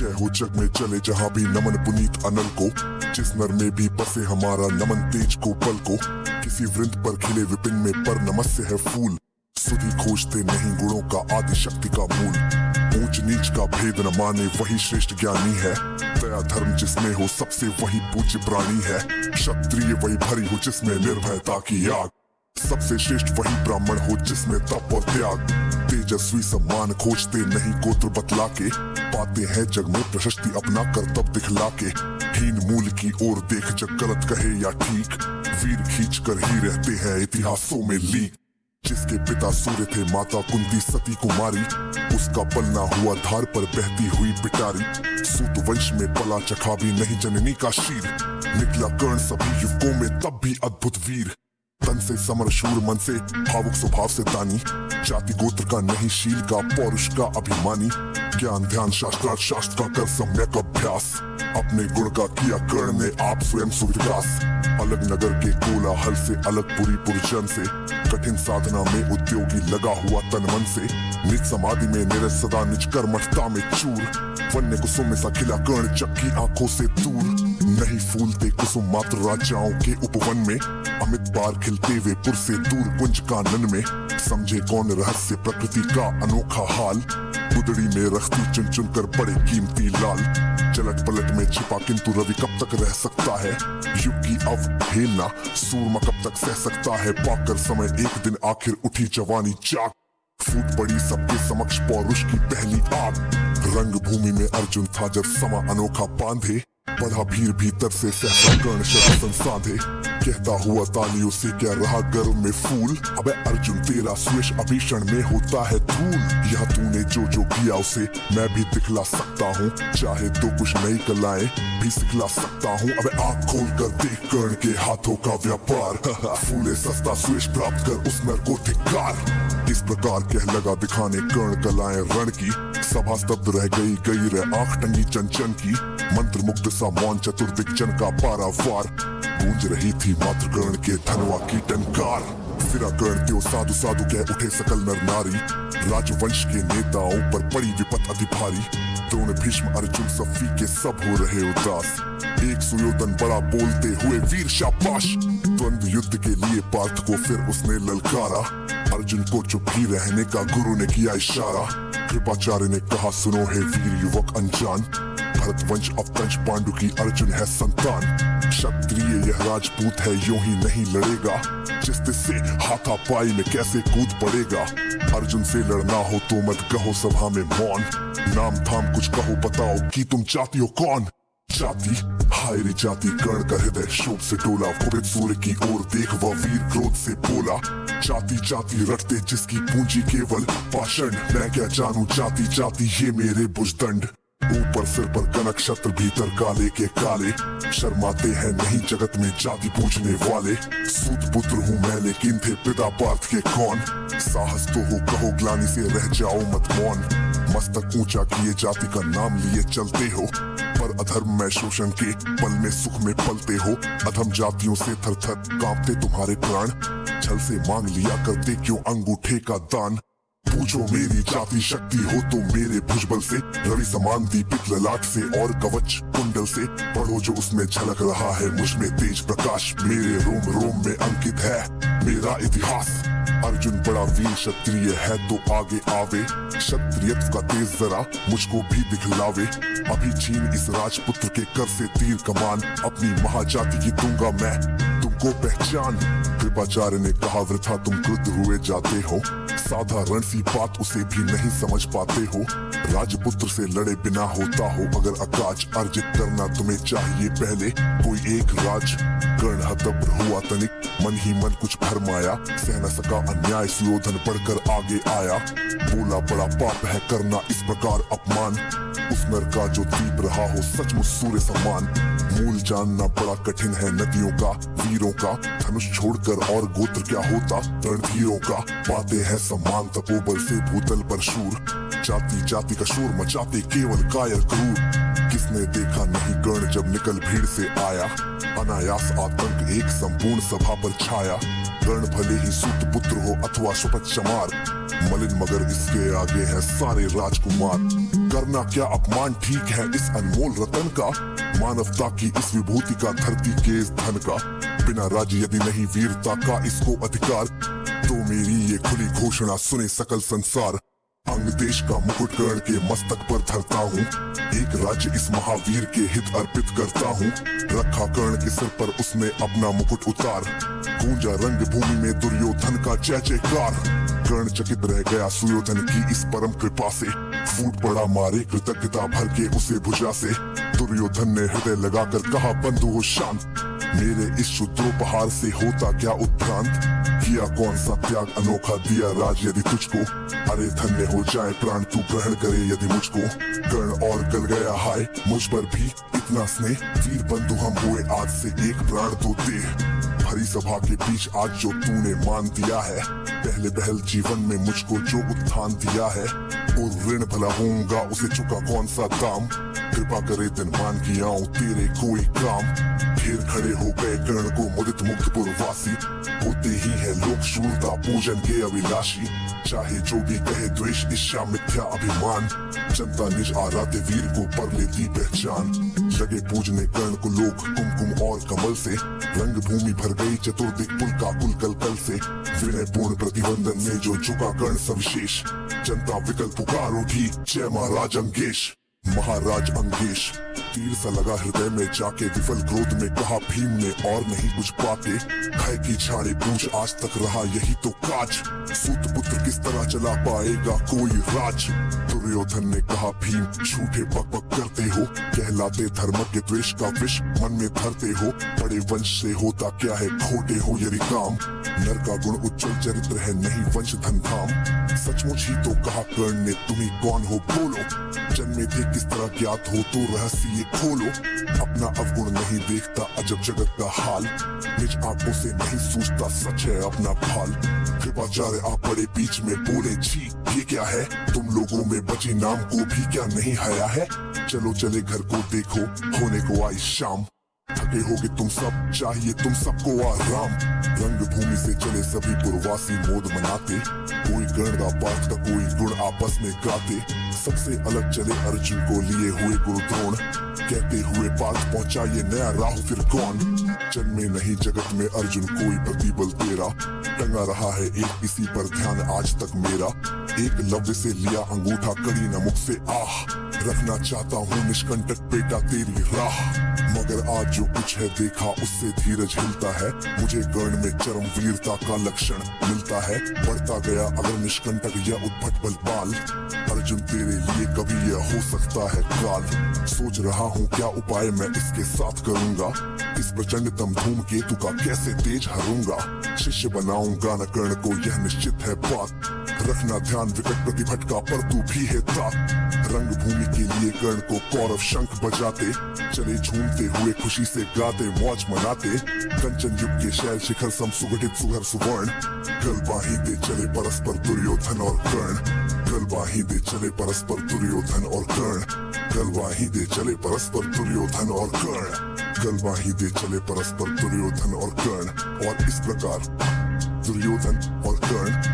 जय हो जग में चले जहाँ भी नमन पुनीत अनल को, जिस नर में भी बसे हमारा नमन तेज को पल को, किसी वृंद पर खिले विपिन में पर नमस्य है फूल। सुधी खोजते नहीं गुणों का आदि शक्ति का मूल। ऊंच नीच का भेद न माने वही श्रेष्ठ ज्ञानी है। दया धर्म जिसमें हो सबसे वही पूज्य प्राणी है। क्षत्रिय वही भरी हो जिसमें निर्भयता की आग। सबसे श्रेष्ठ वही ब्राह्मण हो जिसमें तप और त्याग। तेजस्वी सम्मान खोजते नहीं गोत्र बतला के पाते हैं जग में प्रशस्ति अपना कर्तव्य दिखला के हीन मूल की ओर देख जग गलत कहे या ठीक। वीर खींच कर ही रहते हैं इतिहासों में लीक। जिसके पिता सूर्य थे माता कुंती सती कुमारी। उसका पलना हुआ धार पर बहती हुई पिटारी। सूत वंश में पला चखा भी नहीं जननी का शीर। निकला कर्ण सभी युवकों में तब भी अद्भुत वीर। तन से समर शूर मन से, भावुक स्वभाव से दानी जाति गोत्र का नहीं, शील का, पौरुष का अभिमानी। ज्ञान, ध्यान, शास्त्रार्थ, शास्त्र का कर सम्यक अभ्यास। अपने गुण का किया कर्ण ने आप स्वयं सुविकास। अलग नगर के कोलाहल से, अलग पूरी पुरजन से। कठिन साधना में उद्योगी लगा हुआ तन मन से। निज समाधि में निरज सदा निज कर्मठता में चूर। वन्य कुसुम सा खिला कर्ण, चक्की आँखों से दूर। नहीं फूलते कुसुम मात्र राजाओं के उपवन में। अमित बार खिलते हुए पुर से दूर कुंज कानन में। समझे कौन रहस्य प्रकृति का अनोखा हाल। बुदड़ी में रखती चुन चुन कर बड़े कीमती लाल। चलट पलट में छिपा किंतु रवि कब तक रह सकता है? युग की अवहेलना, सूरमा कब तक सह सकता है? पाकर समय एक दिन आखिर उठी जवानी चाक फूट पड़ी सबके समक्ष पौरुष की पहली आग। रंग भूमि में अर्जुन था जब समा अनोखा बांधे, बढ़ा भीड़ भीतर से सहसा कर्ण शरण साधे कहता हुआ तालियों से क्या रहा गर्व में फूल। अबे अर्जुन, तेरा स्वेश अभीषण में होता है धूल। यह तूने जो जो किया, उसे मैं भी दिखला सकता हूँ। चाहे तो कुछ नई कलाएँ भी सिखला सकता हूँ। अबे आँख खोल कर देख, कर्ण के हाथों का व्यापार। फूले सस्ता स्वेश प्राप्त कर उस नर को धिकार इस प्रकार कह लगा दिखाने कर्ण कलाएँ रण की। सभा स्तब्ध रह गई गई रह आँख टंगी चंचन की। मंत्र मुग्ध सा मौन चतुर्दिक जन का पारावार। गूंज रही थी मात्र कर्ण के धनवा की टंकार। फिरा कर्ण त्यो साधु साधु कह उठे सकल नर नारी। राजवंश के नेताओं पर पड़ी विपत अति भारी द्रोण भीष्म, अर्जुन, सफी के सब हो रहे उदास। एक सुयोधन बड़ा बोलते हुए वीर शाबाश। द्वंद युद्ध के लिए पार्थ को फिर उसने ललकारा। अर्जुन को चुप ही रहने का गुरु ने किया इशारा। कृपाचार्य ने कहा, सुनो है वीर युवक, अनजान। भरत वंश अवतंश पांडु की अर्जुन है संतान। क्षत्रिय यह राजपूत है, यूँ ही नहीं लड़ेगा। जिस से हाथापाई में कैसे कूद पड़ेगा? अर्जुन से लड़ना हो तो मत कहो सभा में मौन। नाम थाम कुछ कहो, बताओ कि तुम चाहती हो कौन? जाति? हाय रे जाति, कर्ण का हृदय शोक से टोला। कुपित सूर्य की ओर देख वह वीर क्रोध से बोला। जाति जाति रटते जिसकी पूंजी केवल पाषण मैं क्या जानू जाति जाति ये मेरे बुजदंड। ऊपर सिर पर कनक छत्र भीतर काले के काले। शर्माते हैं नहीं जगत में जाति पूछने वाले। सूत पुत्र हूँ मैं, लेकिन थे पिता पार्थ के कौन? साहस तो हो कहो, ग्लानी से रह जाओ मत मौन। मस्तक ऊँचा किए जाति का नाम लिए चलते हो। पर अधर्म में शोषण के पल में सुख में पलते हो। अधम जातियों से थर थर कांपते तुम्हारे प्राण। छल से मांग लिया करते क्यों अंगूठे का दान? पूछो मेरी जाति शक्ति हो तो मेरे भुजबल से। रवि समान दीपिक ललाट से और कवच कुंडल से। पढ़ो जो उसमें झलक रहा है, मुझमें तेज प्रकाश। मेरे रोम रोम में अंकित है मेरा इतिहास। अर्जुन बड़ा वीर क्षत्रिय है तो आगे आवे। क्षत्रियत्व का तेज जरा मुझको भी दिखलावे। अभी छीन इस राजपुत्र के कर से तीर कमान। अपनी महाजाति की दूँगा मैं। तुमको पहचान। कृपाचार्य ने कहा, वृथा, तुम क्रुद्ध हुए जाते हो। साधारण सी बात उसे भी नहीं समझ पाते हो। राजपुत्र से लड़े बिना होता हो, अगर अकाज अर्जित करना तुम्हें चाहिए पहले, कोई एक राज कर्ण हतब्र हुआ तनिक। मन ही मन कुछ भरमाया सह न सका अन्याय, सुयोधन बढ़कर आगे आया। बोला, बड़ा पाप है करना इस प्रकार अपमान। उस नर का जो दीप रहा हो, सचमुच सूर्य सम्मान मूल जानना बड़ा कठिन है नदियों का, वीरों का। धनुष छोड़कर और गोत्र क्या होता? रणधीरों का। पाते हैं सम्मान तपोबल से, भूतल पर शूर। जाति जाति का शोर मचाते केवल कायर क्रूर। किसने देखा नहीं कर्ण जब निकल भीड़ से आया? अनायास आतंक एक संपूर्ण सभा पर छाया। कर्ण भले ही सूत पुत्र हो अथवा शपथ चमार, मलिन मगर इसके आगे है सारे राजकुमार। करना क्या अपमान ठीक है इस अनमोल रतन का? मानवता की इस विभूति का धरती के इस धन का। बिना राज्य यदि नहीं वीरता का इसको अधिकार तो मेरी ये खुली घोषणा सुने सकल संसार। अंग देश का मुकुट कर्ण के मस्तक पर धरता हूँ। एक राज्य इस महावीर के हित अर्पित करता हूँ। रखा कर्ण के सिर पर उसने अपना मुकुट उतार। गूंजा रंग भूमि में दुर्योधन का जय जयकार। कर्ण चकित रह गया सुयोधन की इस परम कृपा से। फूट पड़ा मारे कृतज्ञता भर के उसे भुजा से। दुर्योधन ने हृदय लगाकर कहा, बंधु हो शांत मेरे इस शुद्रोपहार से होता क्या उत्क्रांत? किया कौन सा त्याग अनोखा दिया राज यदि तुझको? अरे धन्य हो जाए प्राण, तू ग्रहण करे यदि मुझको। कर्ण और गल गया हाय, मुझ पर भी इतना स्नेह। वीर बंधु हम हुए आज से एक प्राण तो दे हरी सभा के बीच आज जो तूने मान दिया है, पहले पहल जीवन में मुझको जो उत्थान दिया है, और ऋण भला होऊँगा उसे चुका कौन सा दाम? कृपा करे दिन मान किया तेरे कोई काम। फिर खड़े हो गए कर्ण को मुदित मुक्त पूर्ववासी होते ही है लोक शूरता, पूजन के अभिलाषी। चाहे जो भी कहे द्वेष ईर्ष्या मिथ्या, अभिमान। जनता निज आराध्य वीर को पर लेती पहचान। लगे पूजने कर्ण को लोग कुमकुम और कमल से। रंग भूमि भर गई चतुर्दिक पुल का कुल कल कल से। विनय पूर्ण प्रतिबंधन में जो झुका कर्ण सविशेष। जनता विकल्प पुकार उठी जय महाराज अंकेश महाराज अंकेश तीर सा लगा हृदय में जाके विफल क्रोध में कहा, भीम ने और नहीं कुछ पाते भय की छाड़े पूछ आज तक रहा यही तो काज। सूत पुत्र किस तरह चला पाएगा कोई राज? दुर्योधन ने कहा, भीम, झूठे पक पक करते हो। कहलाते धर्म के द्वेष का विष मन में धरते हो। बड़े वंश से होता क्या है? खोटे हो यदि काम। नर का गुण उज्जवल चरित्र है, नहीं वंश धन धाम। सचमुच ही तो कहा, कर्ण ने, तुम्हें कौन हो, बोलो। जन्मे थे किस तरह ज्ञात हो तो रहस्य ये खोलो। अपना अवगुण नहीं देखता, अजब जगत का हाल। निज आँखों से नहीं सोचता सच है अपना फाल कृपाचार्य आप बड़े बीच में बोले जी ये क्या है? तुम लोगों में बची नाम को भी क्या नहीं हया है? चलो, चले घर को देखो, होने को आई शाम। थके होगे तुम सब, चाहिए तुम सबको आराम। रंग भूमि से चले सभी पूर्वासी मोद मनाते। कोई गण पाठ का कोई गुण आपस में गाते। सबसे अलग चले अर्जुन को लिए हुए गुरु द्रोण कहते हुए पास पहुँचा ये नया राहु फिर कौन? जन्मे नहीं जगत में अर्जुन, कोई प्रतिबल तेरा। टंगा रहा है एक किसी पर ध्यान आज तक मेरा। एक लव्य से लिया अंगूठा, कड़ी नमुख मुख से आह। रखना चाहता हूँ निष्कंटक बेटा तेरी राह। आज जो कुछ है देखा, उससे धीरज हिलता है। मुझे गर्ण में चरम वीरता का लक्षण मिलता है। बढ़ता गया अगर निष्कंटक या उद्भट बल बाल। अर्जुन, तेरे लिए कभी यह हो सकता है काल। सोच रहा हूँ क्या उपाय मैं इसके साथ करूँगा। इस प्रचंड तम धूम केतु का कैसे तेज हरूँगा। शिष्य बनाऊँगा न कर्ण को यह निश्चित है बात। रखना ध्यान विकट प्रतिभटका पर तू भी है तात। रंग भूमि के लिए कर्ण को कौरव शंख बजाते चले झूमते हुए खुशी से गाते, मौज मनाते। कंचन युग के शैल शिखर सम सुगठित सुघर सुवर्ण। कल बाही दे चले परस्पर दुर्योधन और कर्ण। कल बाही दे चले परस्पर दुर्योधन और कर्ण। कल बाही दे चले परस्पर दुर्योधन और कर्ण। कल बाही दे चले परस्पर दुर्योधन और कर्ण। और इस प्रकार दुर्योधन और कर्ण